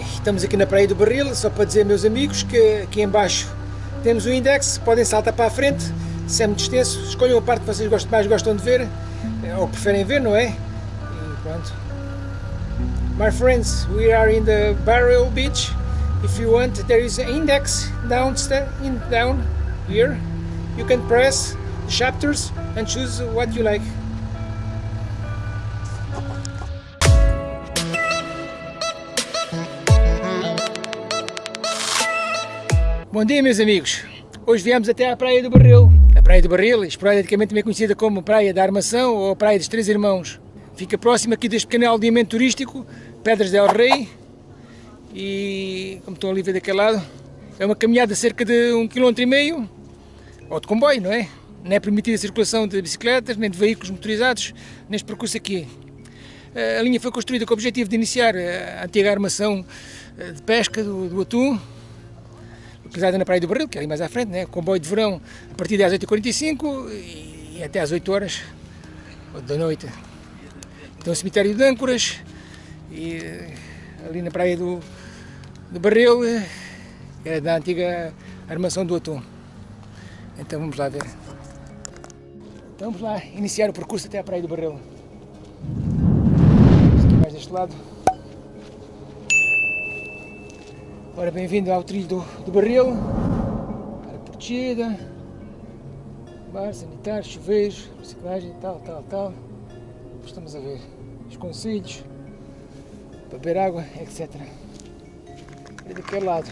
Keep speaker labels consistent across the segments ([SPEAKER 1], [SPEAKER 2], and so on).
[SPEAKER 1] Estamos aqui na Praia do Barril, só para dizer, meus amigos, que aqui embaixo temos o index, podem saltar para a frente, se é muito extenso, escolham a parte que vocês mais gostam de ver, ou preferem ver, não é? E pronto. My friends, we are in the Barrel Beach. If you want, there is an index down, in, down here. You can press the chapters and choose what you like. Bom dia meus amigos, hoje viemos até à Praia do Barril. A Praia do Barril, esporadicamente também conhecida como Praia da Armação ou Praia dos Três Irmãos. Fica próximo aqui deste pequeno aldeamento turístico, Pedras del Rei. E, como estão ali a ver daquele lado, é uma caminhada de cerca de um quilômetro e meio, ou de comboio, não é? Não é permitida a circulação de bicicletas, nem de veículos motorizados neste percurso aqui. A linha foi construída com o objetivo de iniciar a antiga armação eh, de pesca do, do atum, localizada na Praia do Barril, que é ali mais à frente, né? comboio de verão a partir das 8h45 e até às 8 horas da noite. Então o cemitério de âncoras e eh, ali na Praia do, do Barril, eh, era da antiga armação do atum. Então vamos lá ver. Então vamos lá iniciar o percurso até à Praia do Barril. Aqui mais deste lado. Ora, bem-vindo ao trilho do, do barril, área protegida, bar, sanitário, chuveiros, reciclagem, tal, tal, tal. Estamos a ver os conselhos, beber água, etc. E daquele lado,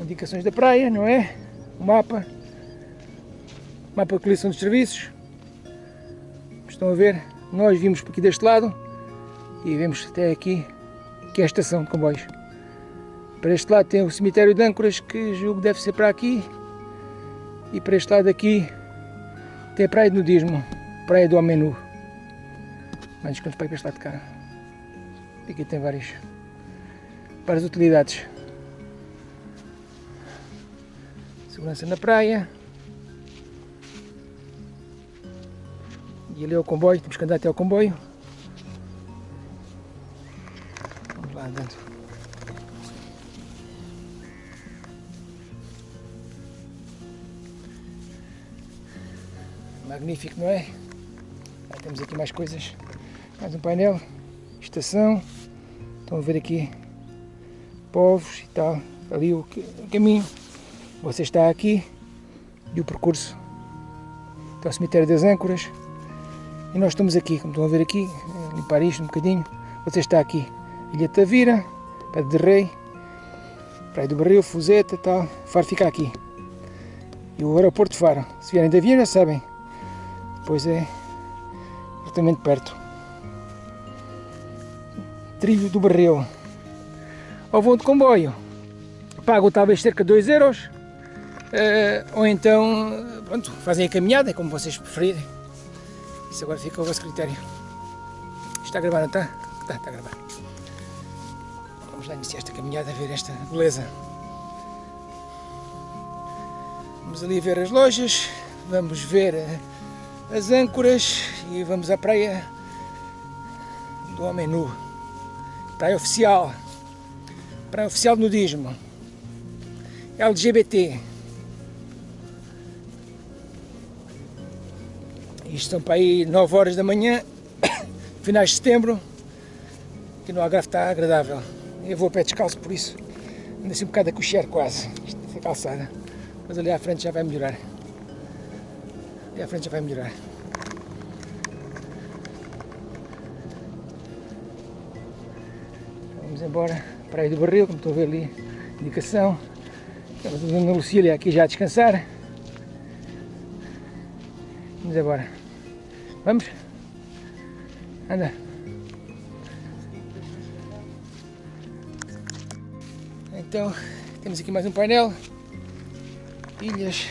[SPEAKER 1] indicações da praia, não é? O mapa, mapa de coleção dos serviços. Estão a ver, nós vimos por aqui deste lado e vemos até aqui, que é a estação de comboios. Para este lado tem o cemitério de âncoras, que julgo deve ser para aqui. E para este lado aqui tem a praia de nudismo, praia do homem nu. Mas quanto para este lado de cá. Aqui tem várias, várias utilidades. Segurança na praia. E ali é o comboio, temos que andar até ao comboio. Magnífico, não é? Temos aqui mais coisas. Mais um painel. Estação. Estão a ver aqui povos e tal. Ali o, caminho. Você está aqui. E o percurso. Está o cemitério das âncoras. E nós estamos aqui, como estão a ver aqui, limpar isto um bocadinho. Você está aqui. Ilha Tavira, Pedra de Rei, Praia do Barril, Fuzeta tal. Faro fica aqui. E o aeroporto de Faro. Se vierem de avião já sabem, pois é exatamente perto. Trilho do Barril. Ou vão de comboio, pagam talvez cerca de 2 euros, uh, ou então pronto, fazem a caminhada, como vocês preferirem. Isso agora fica ao vosso critério. Está a gravar, não está? Está, está a gravar. Vamos lá iniciar esta caminhada, a ver esta beleza. Vamos ali ver as lojas, vamos ver uh, as âncoras e vamos à praia do Homem Nu. Praia oficial. Praia oficial de nudismo. LGBT. Isto são para aí 9 horas da manhã, finais de setembro, que no Algarve está agradável. Eu vou a pé descalço por isso. Ando assim um bocado a coxer quase. Isto é calçada. Mas ali à frente já vai melhorar e a frente vai melhorar. Vamos embora, Praia do Barril, como estão a ver ali, indicação. Estamos a Dona Lucília aqui já a descansar. Vamos embora. Vamos? Anda. Então, temos aqui mais um painel. Ilhas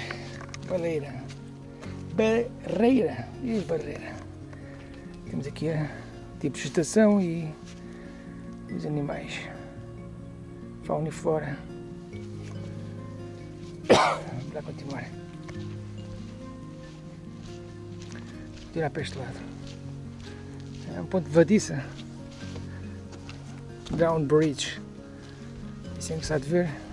[SPEAKER 1] Baleira. Barreira. E barreira. Temos aqui a tipo de estação e os animais. Fauna e flora. Vamos lá continuar. Vou tirar para este lado. É um ponto de vadiça. Down Bridge. Isso é de ver.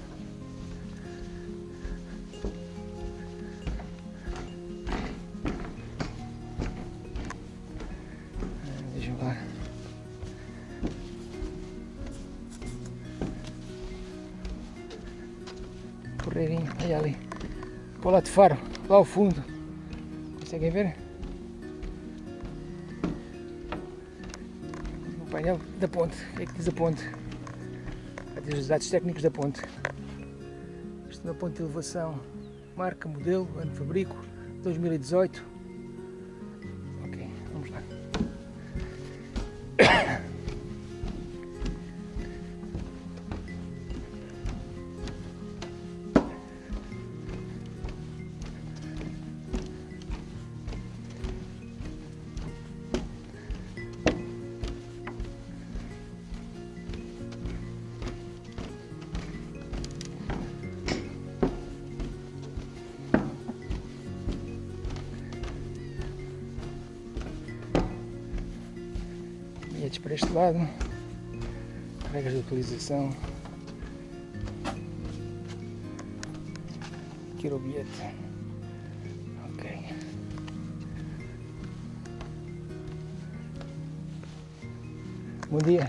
[SPEAKER 1] Correirinho, olha ali. Para de faro, lá ao fundo. Conseguem ver? O painel da ponte. O que é que diz a ponte? Diz os dados técnicos da ponte. Isto é uma ponte de elevação. Marca, modelo, ano de fabrico, 2018. Bilhetes para este lado, regras de utilização, aqui o bilhete, ok. Bom dia.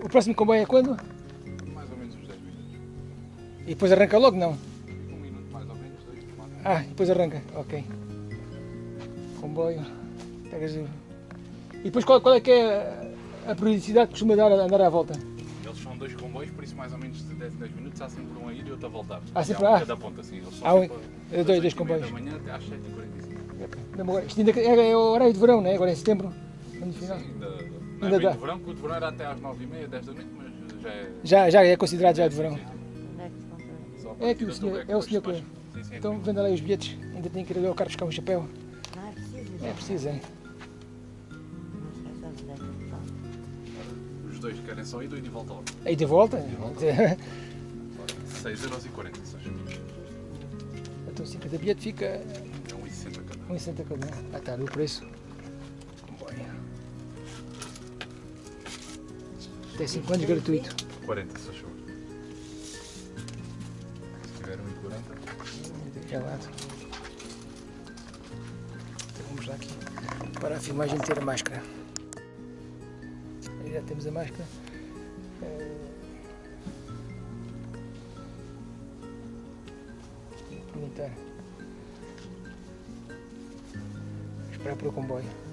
[SPEAKER 1] O próximo comboio é quando?
[SPEAKER 2] Mais ou menos uns 10 minutos.
[SPEAKER 1] E depois arranca logo? Não.
[SPEAKER 2] Um minuto mais ou menos, dois.
[SPEAKER 1] Ah, depois arranca, ok. Comboio, pegas o... E depois qual, qual é que é a periodicidade que costuma dar a andar à volta?
[SPEAKER 2] Eles são dois comboios, por isso mais ou menos de 10 em 10 minutos há sempre um a ir e outro a voltar.
[SPEAKER 1] Há sempre-
[SPEAKER 2] há um
[SPEAKER 1] ah.
[SPEAKER 2] cada ponta, assim. Eles são
[SPEAKER 1] Há um-
[SPEAKER 2] sempre
[SPEAKER 1] é dois- dois
[SPEAKER 2] 8h30
[SPEAKER 1] comboios.
[SPEAKER 2] da manhã até às 7h45.
[SPEAKER 1] Mesmo agora, Isto ainda é, é o horário de verão, não é? Agora é em setembro, no final.
[SPEAKER 2] Sim, ainda, não
[SPEAKER 1] Ainda
[SPEAKER 2] é bem
[SPEAKER 1] dá.
[SPEAKER 2] de verão, porque o de verão era até às 9h30, 10 da noite, mas já é...
[SPEAKER 1] Já, já é considerado já de verão.
[SPEAKER 2] Sim,
[SPEAKER 3] é que
[SPEAKER 1] É que o senhor- é o senhor que-
[SPEAKER 2] Sim, sim, é
[SPEAKER 1] Então venda lá os bilhetes, ainda tenho que ir ali ao carro buscar um chapéu.
[SPEAKER 3] Não é preciso.
[SPEAKER 1] É
[SPEAKER 2] Os dois querem só ir, dois de volta logo.
[SPEAKER 1] Aí de volta?
[SPEAKER 2] 6,40€, seja,
[SPEAKER 1] Então 50 bilhete fica
[SPEAKER 2] é 1,60€ cada.
[SPEAKER 1] 1,60 cada. Ah, está ali o preço. Até 5 anos gratuito.
[SPEAKER 2] 40, se favor. Se tiver 1,40€.
[SPEAKER 1] Daquele lado. Então vamos lá aqui para a filmagem ter a máscara. Aí já temos a máscara. Eh, Vou perguntar. Vou Esperar para o comboio.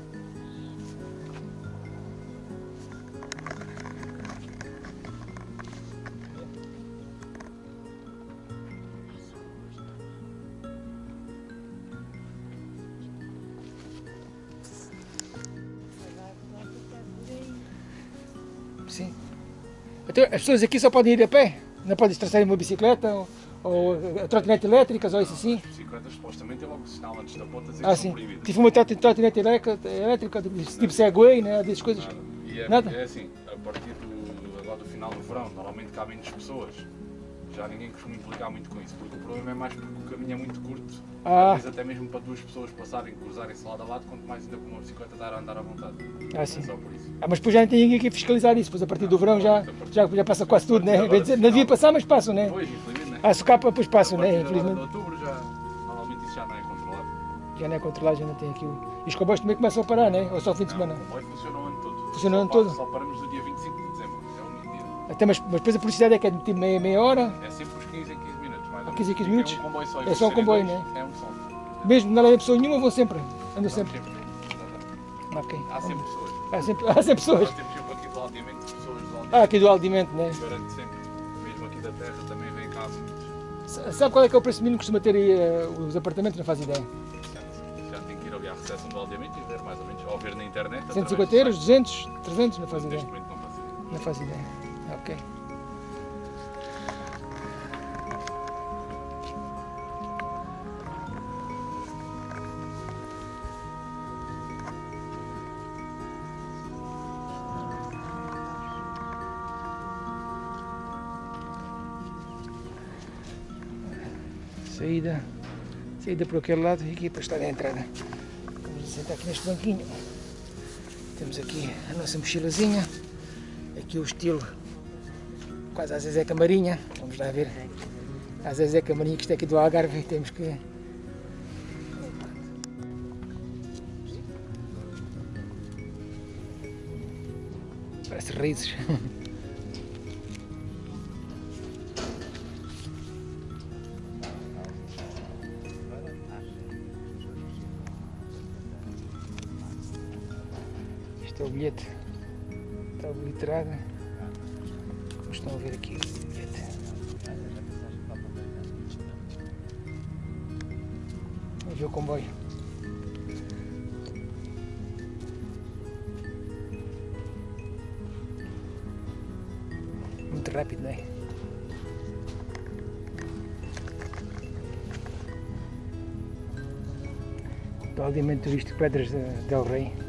[SPEAKER 1] Então, as pessoas aqui só podem ir a pé? Não podem traçar uma bicicleta ou, ou trotinete elétricas ou isso assim?
[SPEAKER 2] As bicicletas supostamente tem logo o sinal antes da ponta dizer
[SPEAKER 1] Ah, sim.
[SPEAKER 2] proibidas.
[SPEAKER 1] Tive uma trot- trotinete elétrica, elétrica tipo Segway, né? Dessas coisas.
[SPEAKER 2] Nada. E é,
[SPEAKER 1] Nada?
[SPEAKER 2] é assim, a partir do, agora do final do verão, normalmente menos pessoas. Já ninguém costuma implicar muito com isso, porque o problema é mais porque o caminho é muito curto.
[SPEAKER 1] Ah.
[SPEAKER 2] Às vezes até mesmo para duas pessoas passarem, cruzarem-se lado a lado, quanto mais ainda com uma bicicleta dar a andar à vontade.
[SPEAKER 1] Ah, sim.
[SPEAKER 2] É só por isso.
[SPEAKER 1] Ah, mas depois já não tem ninguém aqui a fiscalizar isso, depois a partir do verão já, já, já passa quase tudo, né? Dizer, Não devia passar, mas passam, né?
[SPEAKER 2] Pois, infelizmente, né?
[SPEAKER 1] Ah, se capa, depois passam, né?
[SPEAKER 2] agora
[SPEAKER 1] Infelizmente.
[SPEAKER 2] outubro já, normalmente isso já não é controlado.
[SPEAKER 1] Já não é controlado, já não tem aqui o... E os comboios também começam a parar, né? Ou só ao fim de semana?
[SPEAKER 2] Não, o comboio funciona o ano todo.
[SPEAKER 1] Funciona o ano todo?
[SPEAKER 2] Só paramos no dia 25
[SPEAKER 1] Até, mas, mas depois a publicidade é que é de tipo meia, meia hora,
[SPEAKER 2] É sempre uns 15 em 15 minutos, mais ou menos.
[SPEAKER 1] 15 em 15
[SPEAKER 2] Fica
[SPEAKER 1] minutos?
[SPEAKER 2] um comboio só,
[SPEAKER 1] É só um comboio,
[SPEAKER 2] dois,
[SPEAKER 1] né?
[SPEAKER 2] É um só.
[SPEAKER 1] mesmo não leva pessoa nenhuma, vão sempre. Andam sempre.
[SPEAKER 2] Sempre. Exatamente.
[SPEAKER 1] Ok.
[SPEAKER 2] Há sempre pessoas.
[SPEAKER 1] Há sempre, há sempre pessoas.
[SPEAKER 2] Nós temos sempre aqui do aldeamento pessoas do
[SPEAKER 1] Ah,
[SPEAKER 2] aldeamento.
[SPEAKER 1] aqui do Aldimento, né?
[SPEAKER 2] Garante sempre. Mesmo aqui da terra também vem cá muitos.
[SPEAKER 1] Sabe qual é que é o preço mínimo que costuma ter aí eh, os apartamentos? Não faz ideia.
[SPEAKER 2] Já tem que ir ali à recepção do aldeamento e ver mais ou menos, ou ver na internet. através
[SPEAKER 1] 150
[SPEAKER 2] do
[SPEAKER 1] euros,
[SPEAKER 2] site.
[SPEAKER 1] 200, 300? Não faz ideia.
[SPEAKER 2] Neste momento não faço ideia.
[SPEAKER 1] Não faz ideia. Ok. Saída. Saída por aquele lado e aqui para estar a entrada. Vamos sentar aqui neste banquinho. Temos aqui a nossa mochilazinha. Aqui o estilo quase a Zezé Camarinha. Vamos lá ver. A Zezé Camarinha, que isto é aqui do Algarve, temos que. Parece raízes. Este é o bilhete. Está obliterado. Estão a ver aqui. Vamos ver o comboio. Muito rápido, não é? Do aldeamento turístico Pedras de- del Rei.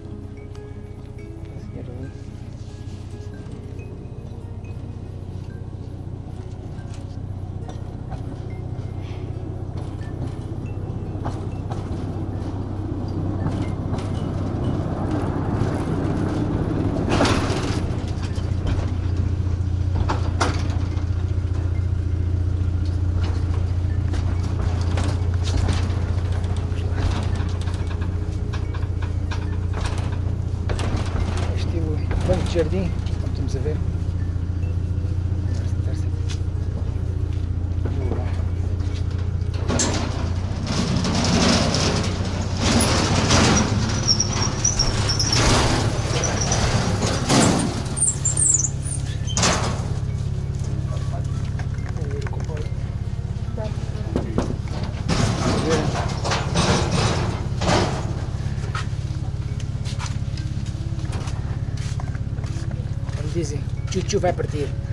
[SPEAKER 1] Vai partir.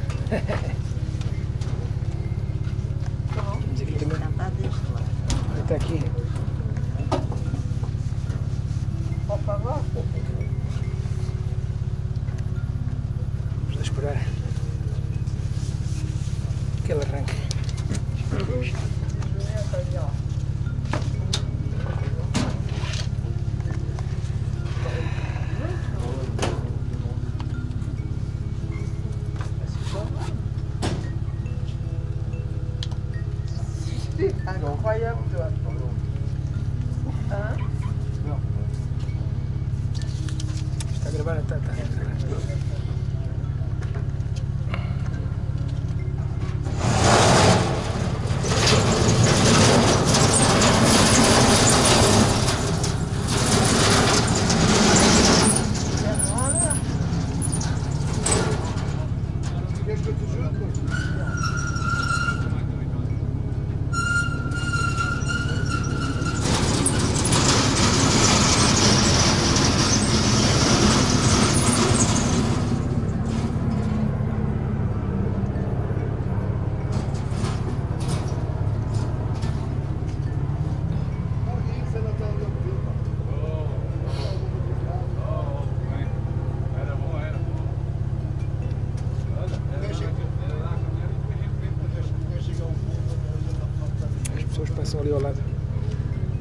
[SPEAKER 1] Ali ao lado.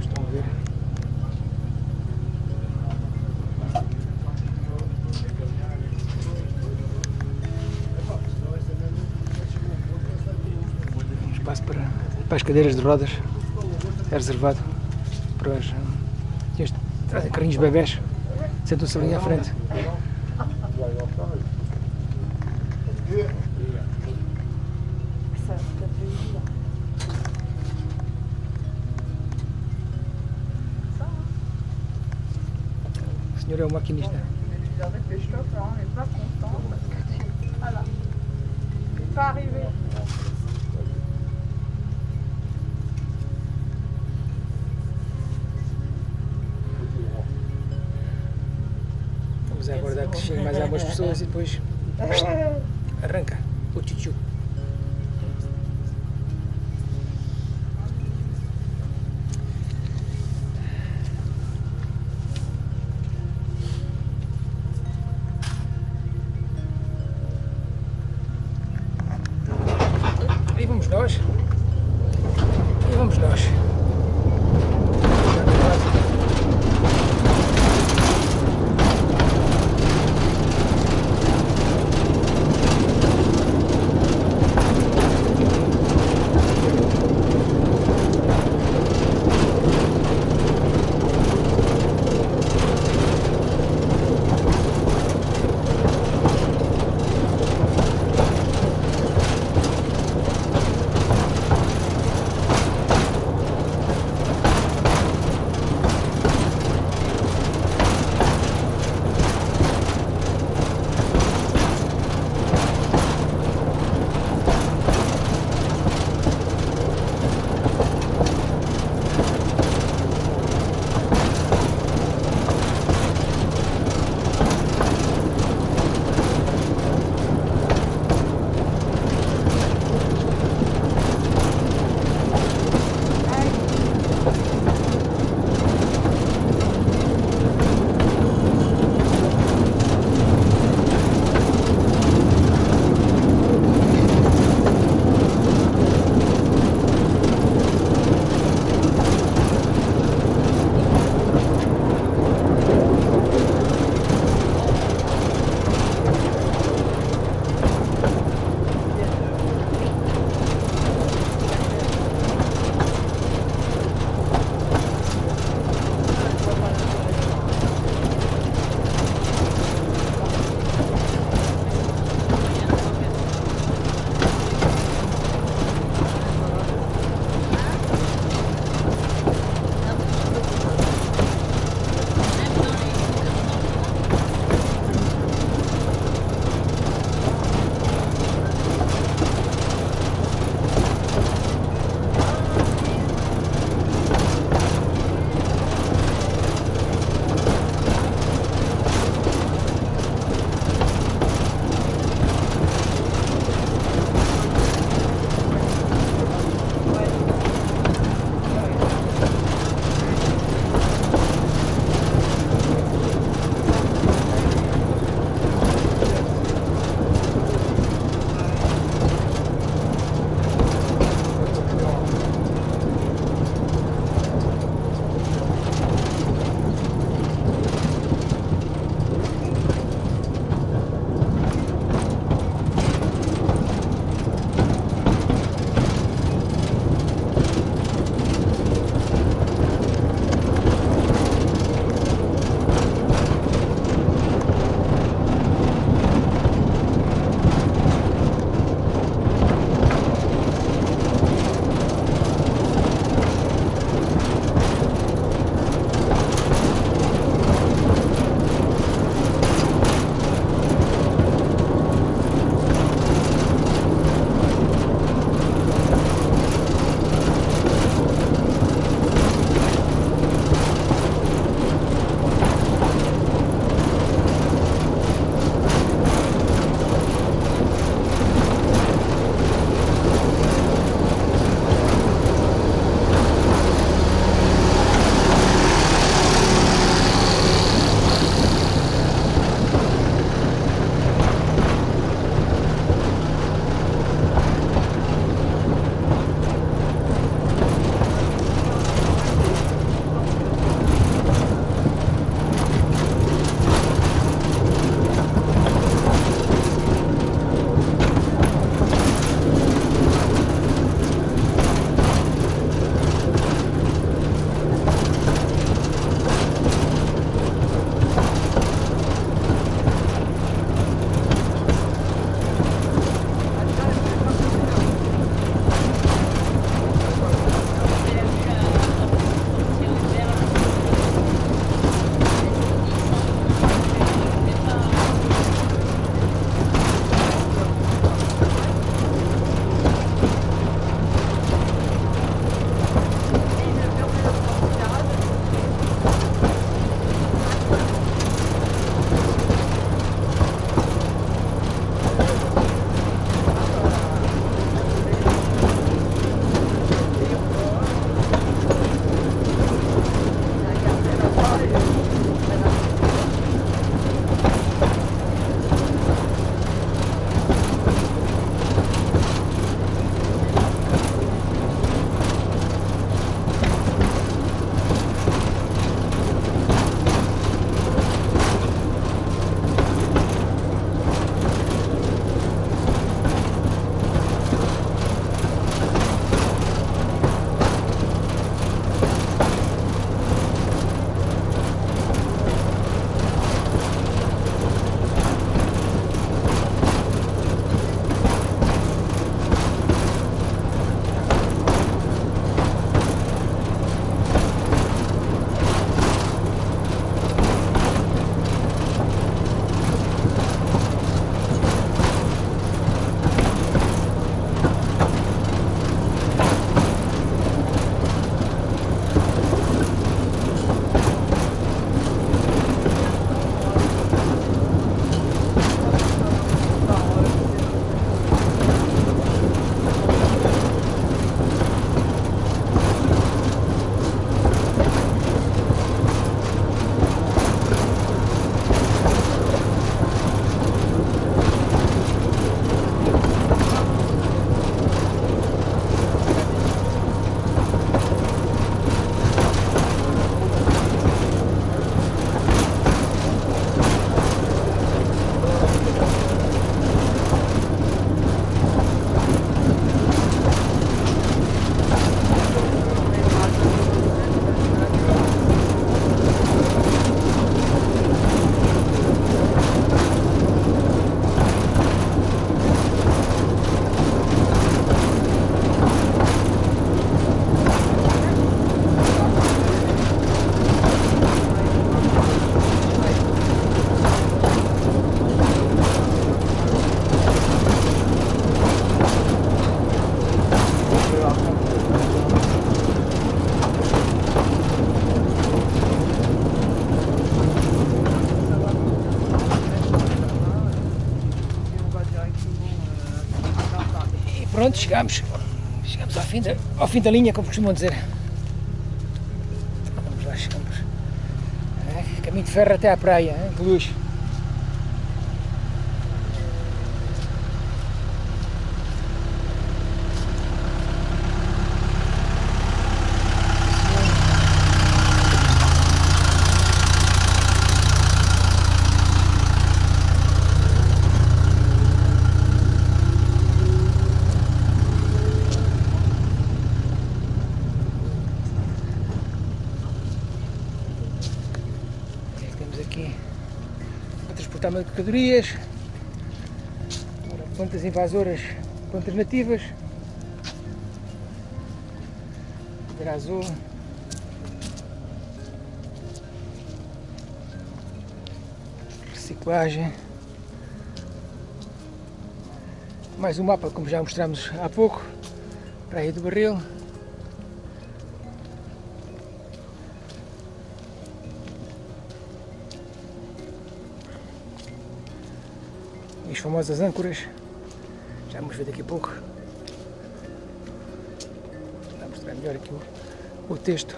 [SPEAKER 1] Estão a ver. Um espaço para, para as cadeiras de rodas é reservado para os. Este, carrinhos bebés. Sentam-se ali à frente. É o maquinista.
[SPEAKER 4] Il n'est. Voilà. C'est pas arrivé.
[SPEAKER 1] Vamos aguardar que cheguem mais algumas pessoas e depois arranca o tchutchu. Pronto. Chegamos ao fim da, ao fim da linha, como costumam dizer. Vamos lá, chegamos. É, caminho de ferro até à praia, é, de luz. Temos aqui para transportar mercadorias, plantas invasoras, plantas nativas, azul, reciclagem, mais um mapa como já mostramos há pouco, Praia do Barril. Famosas âncoras. Já vamos ver daqui a pouco. Vou mostrar melhor aqui o, o texto.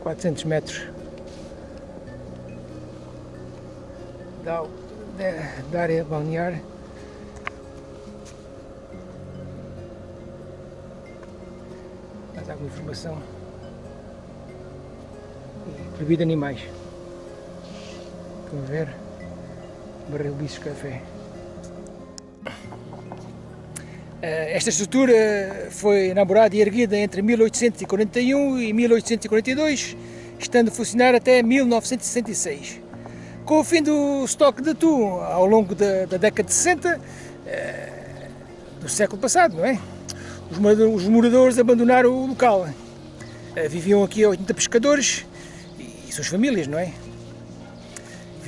[SPEAKER 1] 400 metros da, da, da área balnear. Mais alguma informação. Proibido animais. A ver? Barril Bichos Café. Eh, Esta estrutura foi elaborada e erguida entre 1841 e 1842, estando a funcionar até 1966. Com o fim do estoque de atum ao longo da, da década de 60 eh, do século passado, não é? Os moradores, os moradores abandonaram o local. Eh, Viviam aqui 80 pescadores e suas famílias, não é?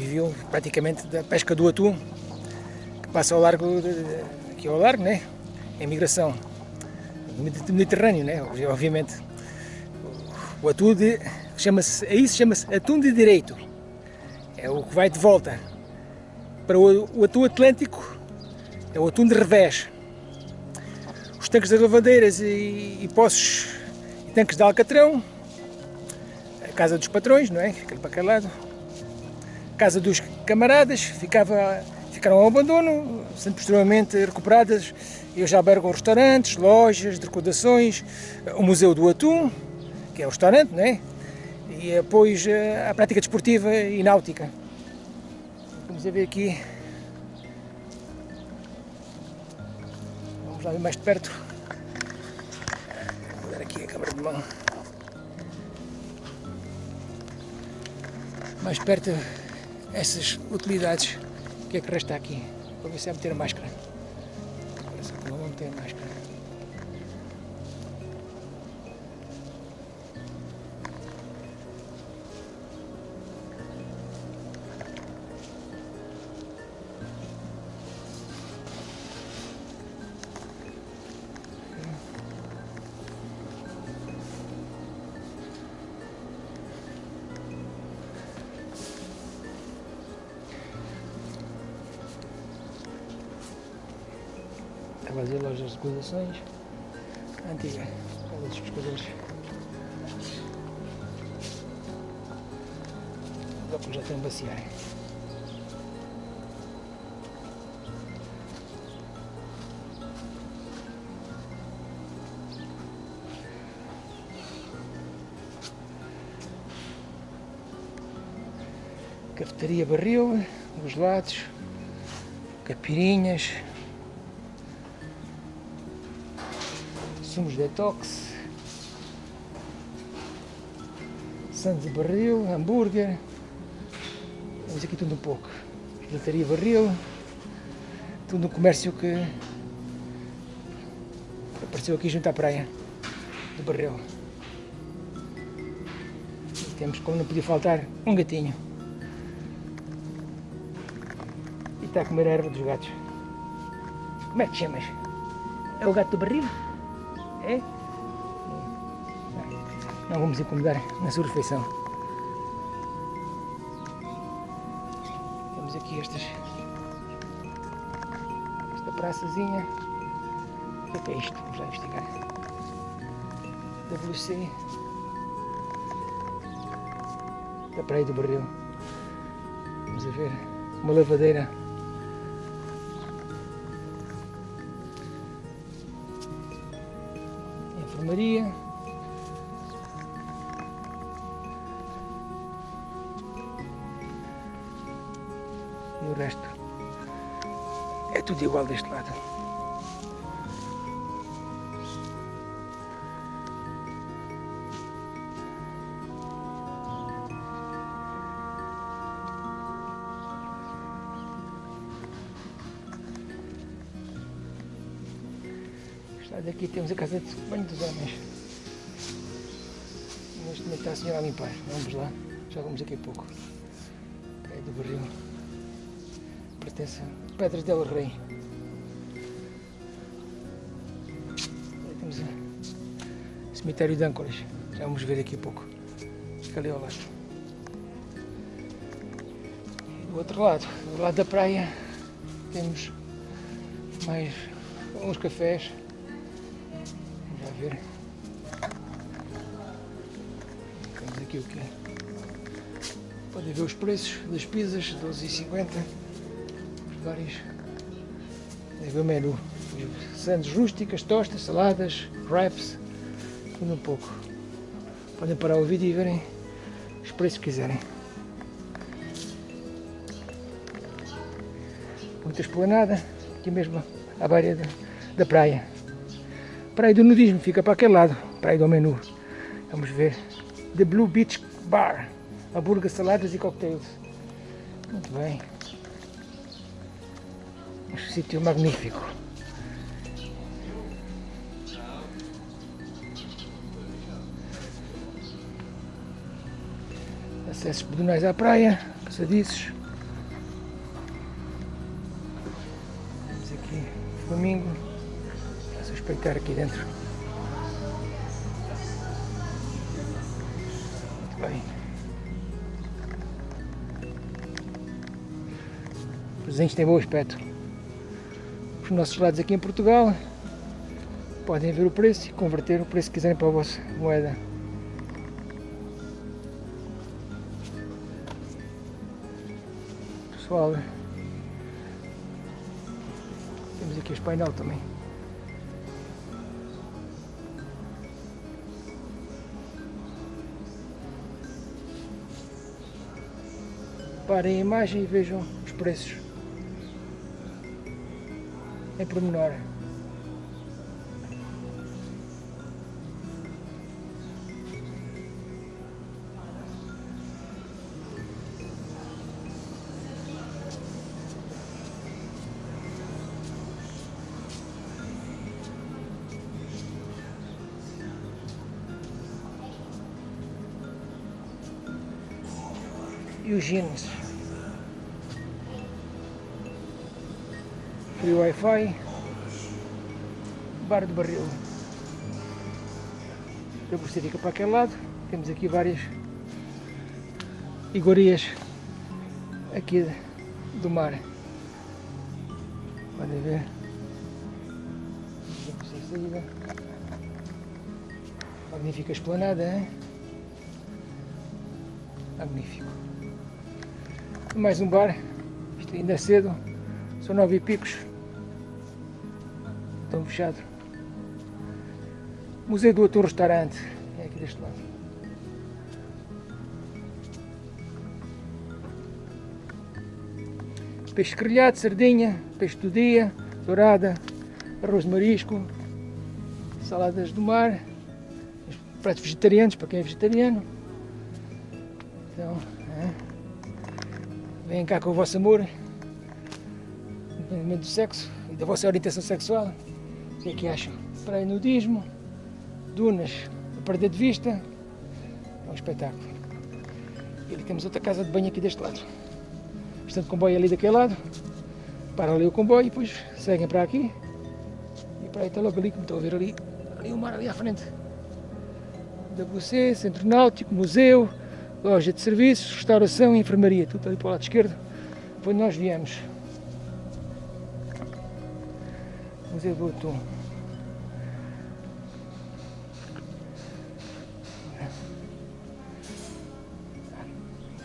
[SPEAKER 1] Viviam praticamente da pesca do atum, que passa ao largo, de, aqui ao largo, né? Em migração, do Mediterrâneo, né? Obviamente. O atum de, chama-se, é chama-se atum de direito. É o que vai de volta. Para o, o atum atlântico, é o atum de revés. Os tanques das lavadeiras e, e poços e tanques de alcatrão, a casa dos patrões, não é? Aquele para aquele lado casa dos camaradas, ficava, ficaram ao abandono, sendo posteriormente recuperadas. Eu já albergo restaurantes, lojas, decorações, o Museu do Atum, que é o restaurante, né? e depois a prática desportiva e náutica. Vamos a ver aqui. Vamos lá ver mais de perto. Vou dar aqui a câmera de mão. Mais perto essas utilidades. Que é que resta aqui? Vou ver se é meter a máscara. Parece que não vou meter a máscara. Recordações antiga, casa dos pescadores. Os já estão a baciar. Cafetaria Barril, os lados, capirinhas, sumos detox, sandes de barril, hambúrguer, temos aqui tudo um pouco, gelataria barril, tudo um comércio que apareceu aqui junto à praia do barril. E temos, como não podia faltar, um gatinho. E está a comer a erva dos gatos. Como é que chamas? É o gato do barril? É? Não vamos incomodar na sua refeição. Temos aqui estas, esta praçazinha. O que é isto? Vamos lá investigar. WC da Praia do Barril. Vamos ver. Uma lavadeira. Enfermaria. E o resto é tudo igual deste lado. Temos a casa de banho dos homens. Neste momento está a senhora a limpar. Vamos lá, já vamos daqui a pouco. Praia do Barril. Pertence a Pedras del Rei. Aí temos o cemitério de Âncoras. Já vamos ver daqui a pouco. Fica ali ao lado. Do outro lado, do lado da praia, temos mais uns cafés. Vamos já ver. Temos aqui o quê? Podem ver os preços das pizzas, 12,50. Os vários. Podem ver o menu. Sandes rústicas, tostas, saladas, wraps, tudo um pouco. Podem parar o vídeo e verem os preços que quiserem. Muita esplanada, aqui mesmo à beira da, da praia. Praia do nudismo, fica para aquele lado, praia do menu. Vamos ver. The Blue Beach Bar. Hambúrguer, saladas e cocktails. Muito bem. Um sítio magnífico. Acessos pedonais à praia, passadiços. Temos aqui Flamingo. A suspeitar aqui dentro. Muito bem. Os presentes têm bom aspecto. Os nossos lados aqui em Portugal podem ver o preço e converter o preço que quiserem para a vossa moeda. Pessoal, temos aqui os painel também. Parem a imagem e vejam os preços em pormenor. Jeans. Free Wi-Fi. Bar do Barril. Eu você fica para aquele lado. Temos aqui várias iguarias aqui do mar. Podem ver. Vamos a saída. Magnífica esplanada, hein? Magnífico. Mais um bar. Isto ainda é cedo. São nove e picos. Estão fechado. Museu do Ator Restaurante. É aqui deste lado. Peixe grelhado, sardinha, peixe do dia, dourada, arroz de marisco, saladas do mar, pratos vegetarianos para quem é vegetariano. Venham cá com o vosso amor, independentemente do sexo e da vossa orientação sexual. O que é que acham? Praia nudismo, dunas a perder de vista, é um espetáculo. E ali temos outra casa de banho aqui deste lado. Portanto, comboio ali daquele lado, para ali o comboio e depois seguem para aqui e para aí está logo ali, como estão a ver ali, ali o mar ali à frente. WC, Centro Náutico, Museu, loja de serviços, restauração e enfermaria, tudo ali para o lado esquerdo, onde nós viemos. Museu do Atum.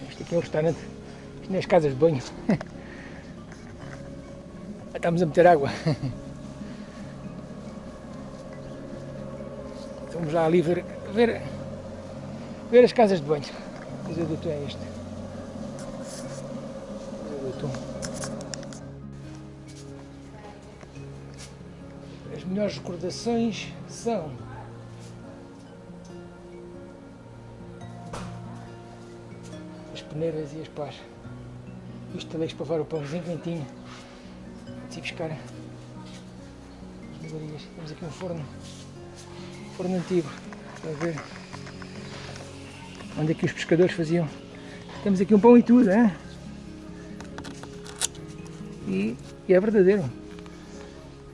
[SPEAKER 1] Este aqui é o restaurante. Isto é as casas de banho. Estamos a meter água. Vamos lá ali ver, ver, ver as casas de banho. O Museu do Atum é este. Atum. As melhores recordações são as peneiras e as pás. Isto também para levar o pãozinho quentinho. Antes de buscar as iguarias. Temos aqui um forno, forno antigo, para ver onde é que os pescadores faziam. Temos aqui um pão e tudo, hein? E, e é verdadeiro.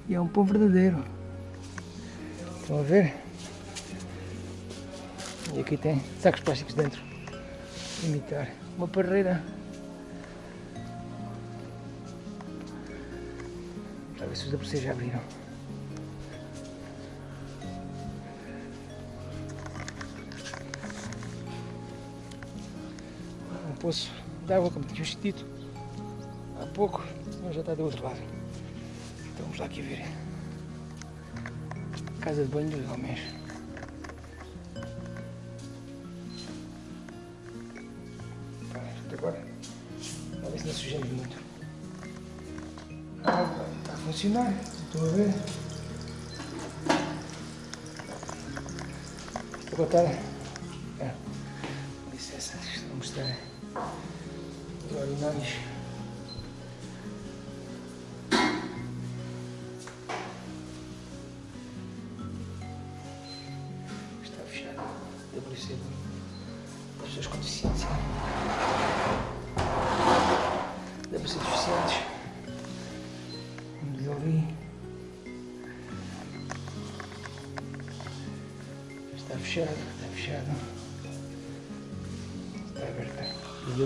[SPEAKER 1] E é um pão verdadeiro. Estão a ver? E aqui tem sacos plásticos dentro. Imitar. Uma parreira. Vamos ver se os da vocês já abriram. Poço água, como tínhamos dito há pouco, mas já está do outro lado. Então vamos lá aqui ver. Casa de banho dos homens. Agora, a ver se não sujamos muito. A água está a funcionar, estão a ver. Agora está.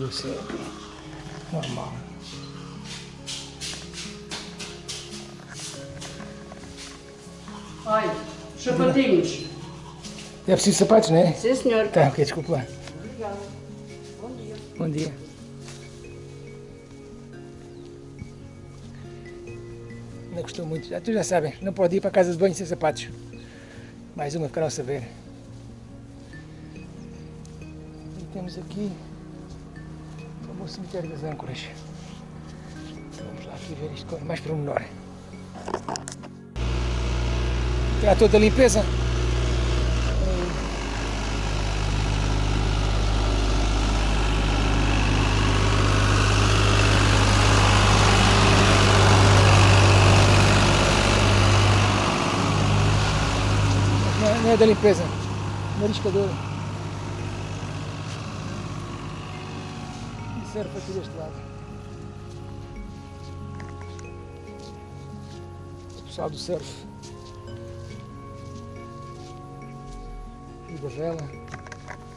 [SPEAKER 1] Deve ser normal.
[SPEAKER 5] Olha, sapatinhos.
[SPEAKER 1] É preciso sapatos, não é?
[SPEAKER 5] Sim, senhor.
[SPEAKER 1] Tá, ok, desculpa lá.
[SPEAKER 5] Obrigada. Bom dia.
[SPEAKER 1] Bom dia. Não gostou muito. Já, tu já sabem, não pode ir para a casa de banho sem sapatos. Mais uma ficaram a saber. E temos aqui o cemitério das âncoras. Vamos lá aqui ver isto com mais pormenor. Terá toda a limpeza? Não é, não é da limpeza, mariscador. E serve aqui deste lado. O pessoal do surf. E da vela.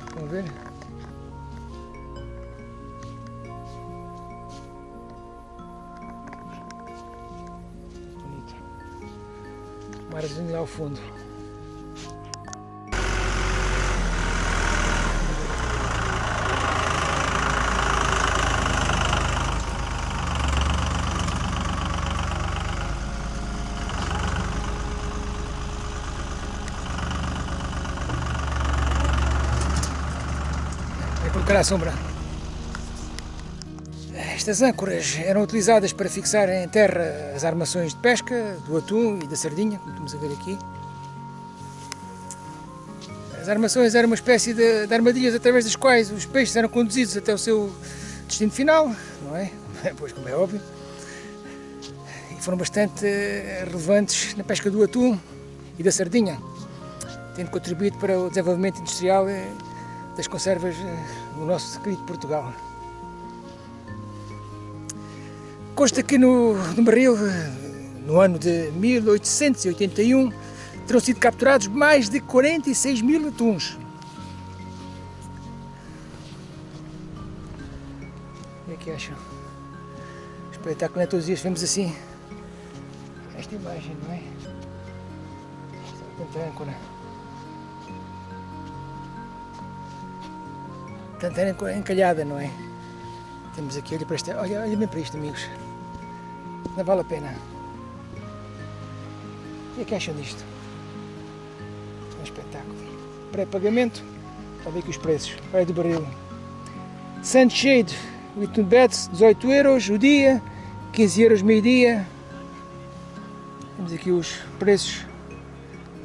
[SPEAKER 1] Estão a ver? Bonito. Marzinho lá ao fundo. A sombra. Estas âncoras eram utilizadas para fixar em terra as armações de pesca, do atum e da sardinha, como estamos a ver aqui. As armações eram uma espécie de, de armadilhas através das quais os peixes eram conduzidos até o seu destino final, não é? Pois, como é óbvio. E foram bastante eh, relevantes na pesca do atum e da sardinha, tendo contribuído para o desenvolvimento industrial eh, das conservas no nosso querido Portugal. Consta que no, no no ano de 1881, terão sido capturados mais de 46 mil atuns. O que é que acham? Espetáculo, não é todos os dias vemos assim. esta imagem, não é? Esta tanta âncora. Tanta âncora encalhada, não é? Temos aqui, olha para esta, olha, olha bem para isto, amigos. Não vale a pena. O que é que acham disto? É um espetáculo. Pré-pagamento, está a ver aqui os preços. Praia do Barril. Sunshade, with beds, 18 euros o dia, 15 euros meio-dia. Temos aqui os preços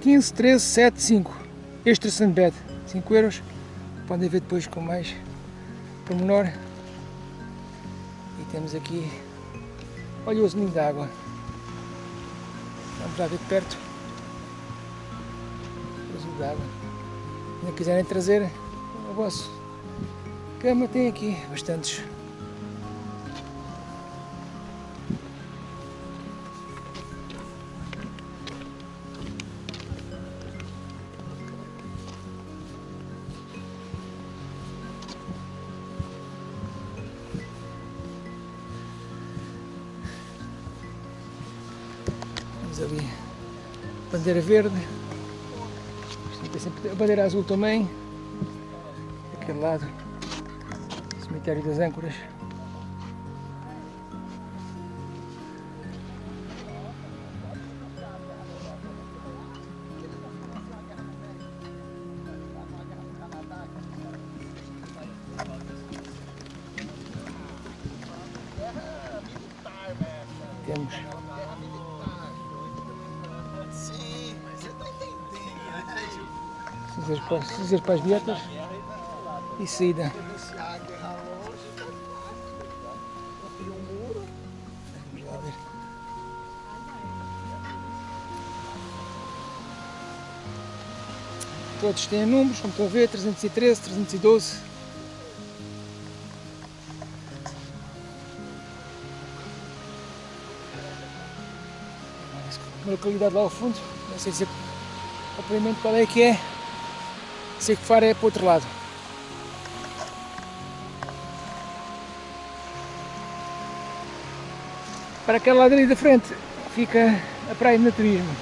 [SPEAKER 1] 15, 13, 7, 5. Extra Sunbed, 5 euros. Podem ver depois com mais pormenor. E temos aqui, olha o azulinho água. Vamos lá ver de perto. O azul água. Se não quiserem trazer o vosso cama, tem aqui bastantes. Bandeira verde, a bandeira azul também, daquele lado, cemitério das âncoras. Temos Cinzas para, cinzas para as dietas e saída. Todos têm números, como estão a ver, 313, 312. Uma localidade lá ao fundo, não sei dizer propriamente qual é que é. Sei que Faro é para o outro lado. Para aquele lado ali da frente fica a praia de naturismo.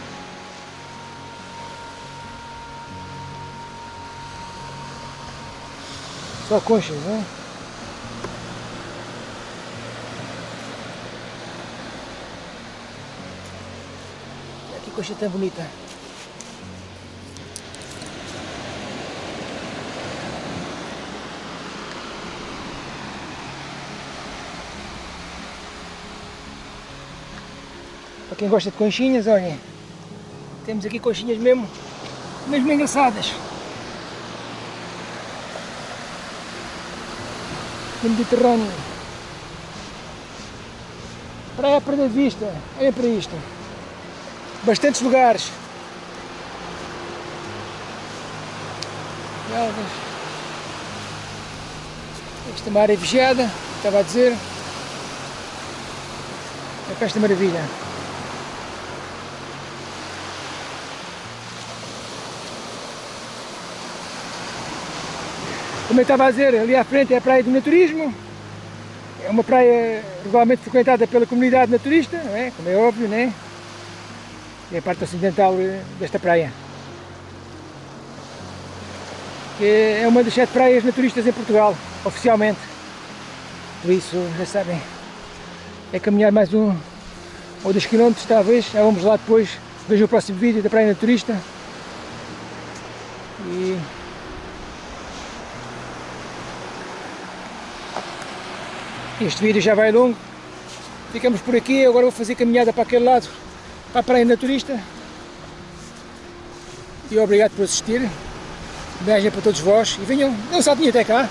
[SPEAKER 1] Só conchas, não é? Que concha tão bonita. Para quem gosta de conchinhas, olhem, temos aqui conchinhas mesmo, mesmo engraçadas. No Mediterrâneo. Praia a perder de vista, olhem para isto. Bastantes lugares. Esta é uma área vigiada, estava a dizer. É esta maravilha. Como eu estava a dizer, ali à frente é a praia do naturismo. É uma praia regularmente frequentada pela comunidade naturista, não é? como é óbvio, né? É a parte ocidental desta praia. É uma das sete praias naturistas em Portugal, oficialmente. Por isso, já sabem, é caminhar mais um ou dois quilómetros, talvez. Já vamos lá depois, vejam o próximo vídeo da praia naturista. E Este vídeo já vai longo. Ficamos por aqui, agora vou fazer caminhada para aquele lado, para a Praia Naturista. E obrigado por assistir. Beijo para todos vós e venham, não saltem até cá.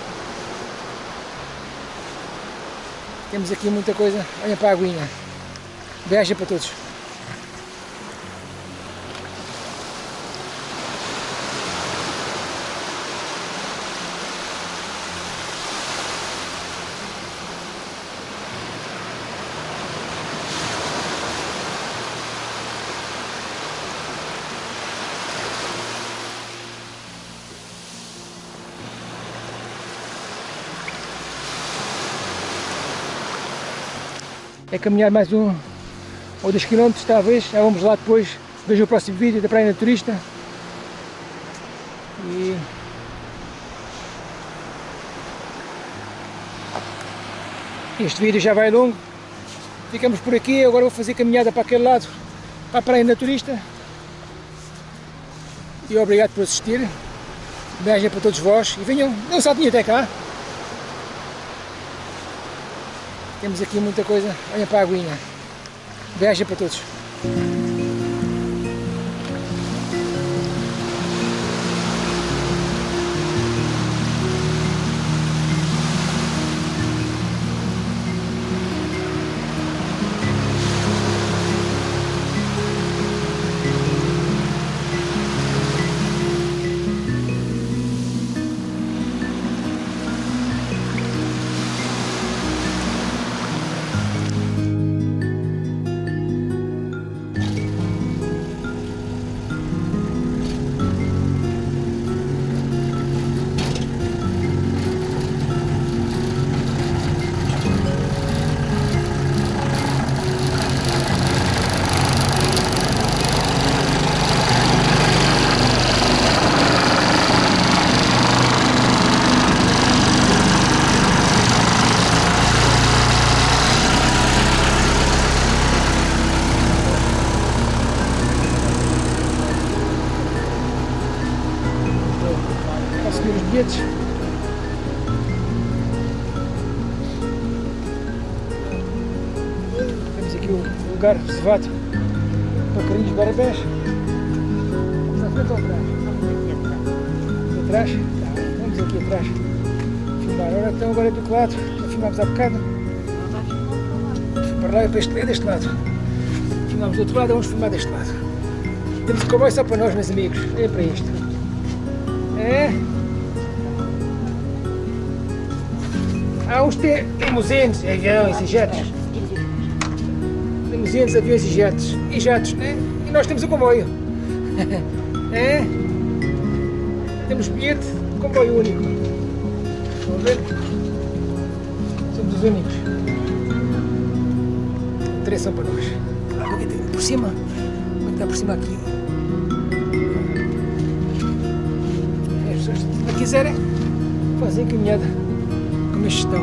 [SPEAKER 1] Temos aqui muita coisa, olhem para a aguinha. Beijo para todos. É caminhar mais um ou 2 km talvez, já vamos lá depois, vejam o próximo vídeo da Praia Naturista. E... Este vídeo já vai longo, ficamos por aqui, agora vou fazer caminhada para aquele lado, para a Praia Naturista. E obrigado por assistir, beijo para todos vós e venham, não saltem até cá. Temos aqui muita coisa, olhem para a aguinha. Beijo para todos. Filmámos há bocado. Para lá e para este, é deste lado. Filmámos do outro lado, vamos filmar deste lado. Temos o cowboy só para nós, meus amigos. É para isto. É. Há uns te- limusinos, aviões e jetos. Limusinos, aviões e jetos. E jatos, né? E nós temos o comboio. é. Temos bilhete, comboio único. A ver? Únicos. Interessam para nós. Por cima. Como é que está por cima aqui? As se quiserem, fazem caminhada como estes estão.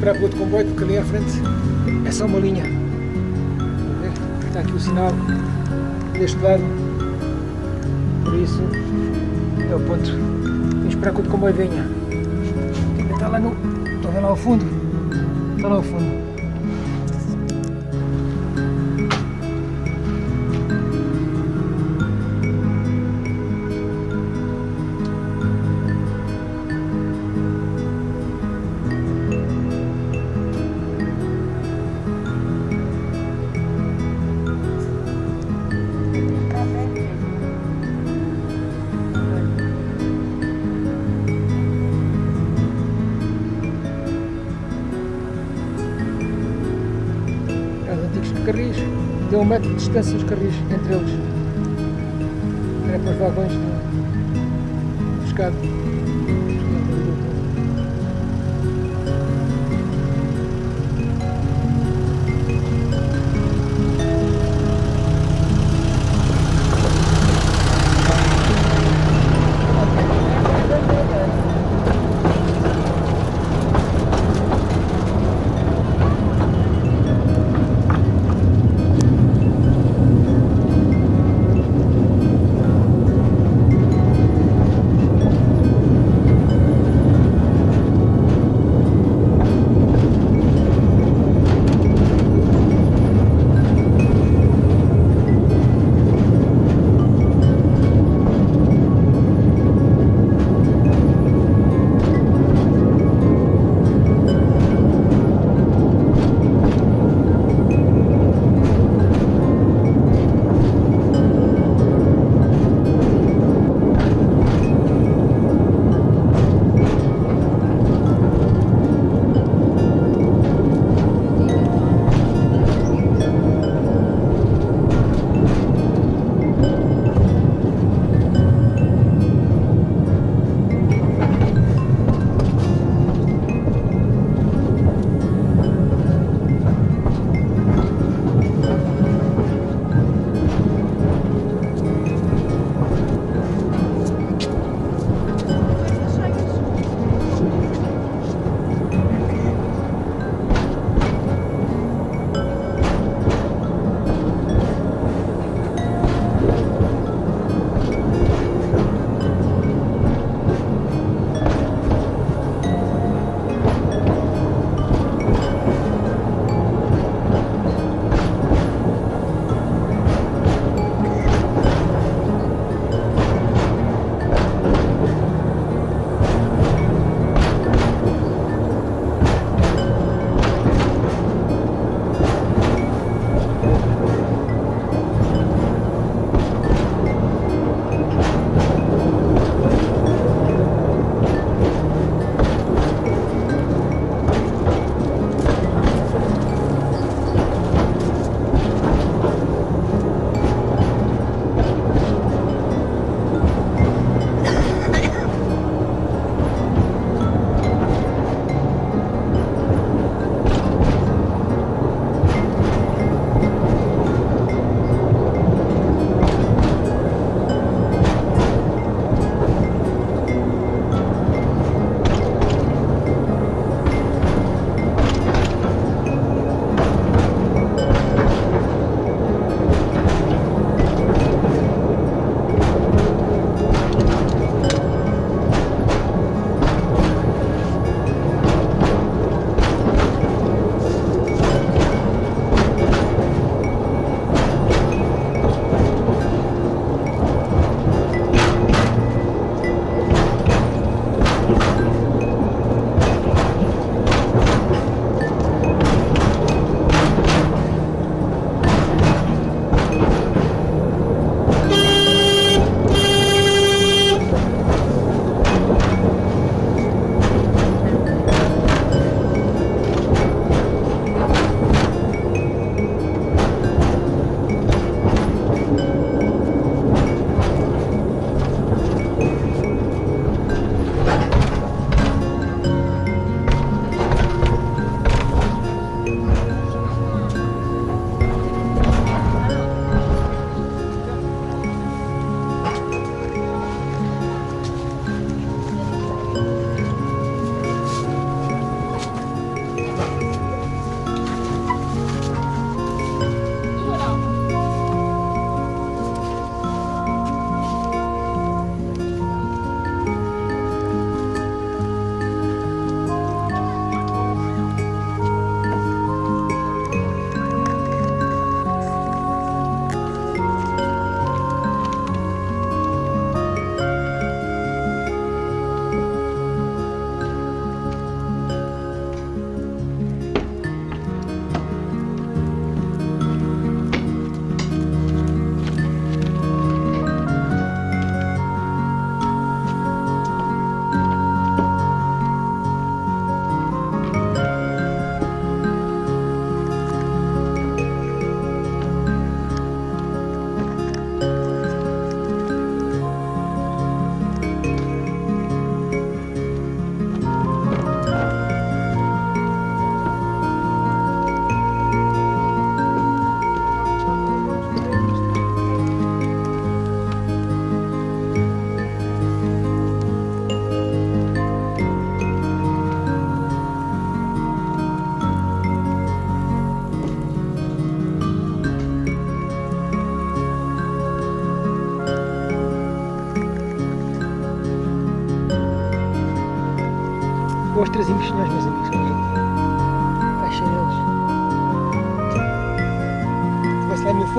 [SPEAKER 1] Esperar pelo outro comboio porque ali à frente é só uma linha. Está aqui o sinal deste lado. Por isso é o ponto. Temos que esperar que o comboio venha. Está lá no. Ver lá ao fundo? Está lá ao fundo. É os antigos carris. Deu um metro de distância os carris entre eles. Era para os vagões de pescado.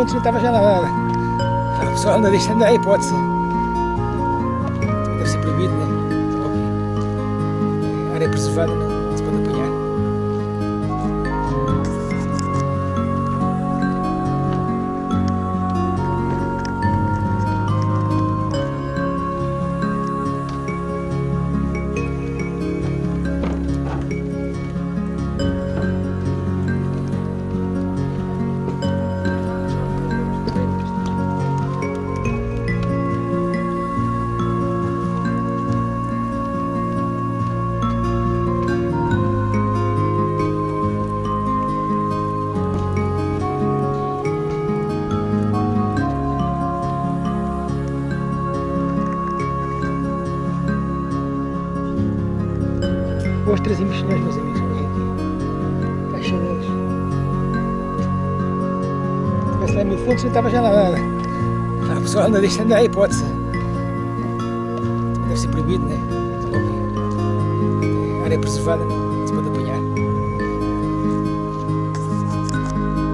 [SPEAKER 1] Fontes, não estava já nada. O pessoal não deixa andar a hipótese. Estava já nada. O pessoal não deixa andar a hipótese. Deve ser proibido, né? Óbvio. Área preservada